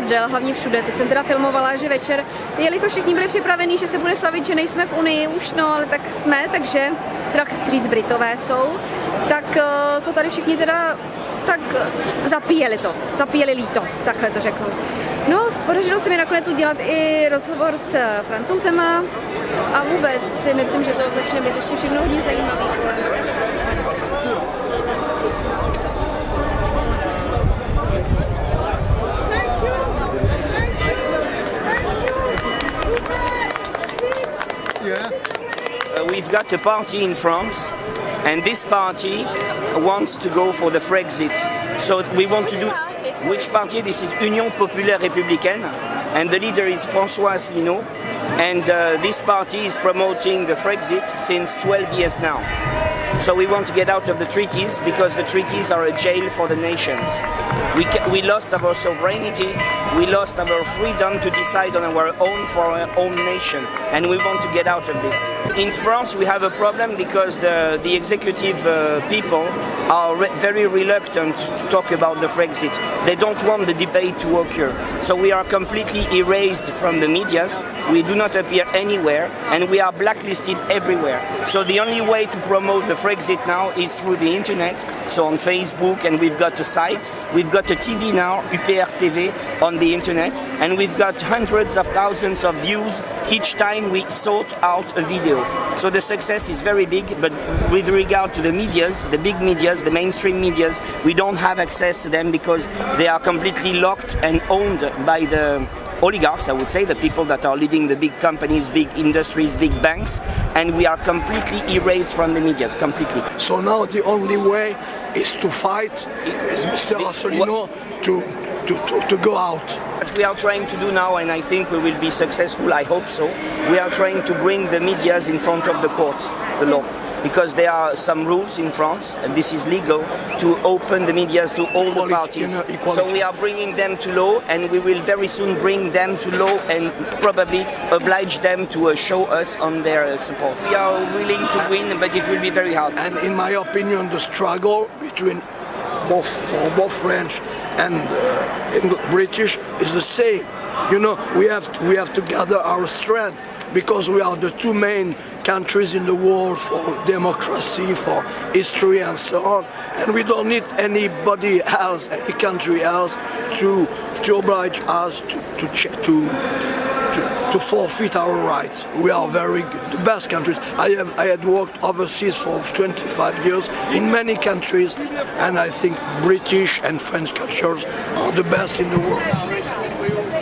divadel, hlavně všude. Teď jsem teda filmovala, že večer, jelikož všichni byli připravení, že se bude slavit, že nejsme v Unii už, no ale tak jsme, takže, teda chci říct, Britové jsou, tak eh, to tady všichni teda tak zapíjeli to, zapíjeli lítost, takhle to řeknu. No, podařilo se mi nakonec udělat i rozhovor s francouzema a vůbec si myslím, že to začne být ještě všechno hodně zajímavé. Uh, we've got a party in France and this party wants to go for the Frexit. So we want to do which party? This is Union Populaire Républicaine and the leader is François Asselineau and uh, this party is promoting the Frexit since 12 years now. So we want to get out of the treaties because the treaties are a jail for the nations. We, we lost our sovereignty, we lost our freedom to decide on our own for our own nation and we want to get out of this. In France we have a problem because the, the executive uh, people are re very reluctant to talk about the Frexit. They don't want the debate to occur. So we are completely erased from the medias, we do not appear anywhere and we are blacklisted everywhere. So the only way to promote the Frexit now is through the internet, so on Facebook and we've got a site, we've got a TV now, UPR TV, on the internet and we've got hundreds of thousands of views each time we sort out a video. So the success is very big, but with regard to the medias, the big medias, the mainstream medias, we don't have access to them because they are completely locked and owned by the oligarchs, I would say, the people that are leading the big companies, big industries, big banks, and we are completely erased from the medias, completely. So now the only way is to fight, is Mr. Asselineau to, to, to, to go out. What we are trying to do now, and I think we will be successful, I hope so, we are trying to bring the medias in front of the courts, the law. Because there are some rules in France, and this is legal, to open the medias to all Equality, the parties. you know. So we are bringing them to law, and we will very soon bring them to law and probably oblige them to uh, show us on their uh, support. We are willing to win, but it will be very hard. And in my opinion, the struggle between both, both French and uh, British is the same. You know, we have to, we have to gather our strength because we are the two main countries in the world for democracy, for history and so on. And we don't need anybody else, any country else, to to oblige us to to to to, forfeit our rights. We are very the best countries. I have I had worked overseas for 25 years in many countries, and I think British and French cultures are the best in the world.